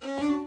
Mm-hmm.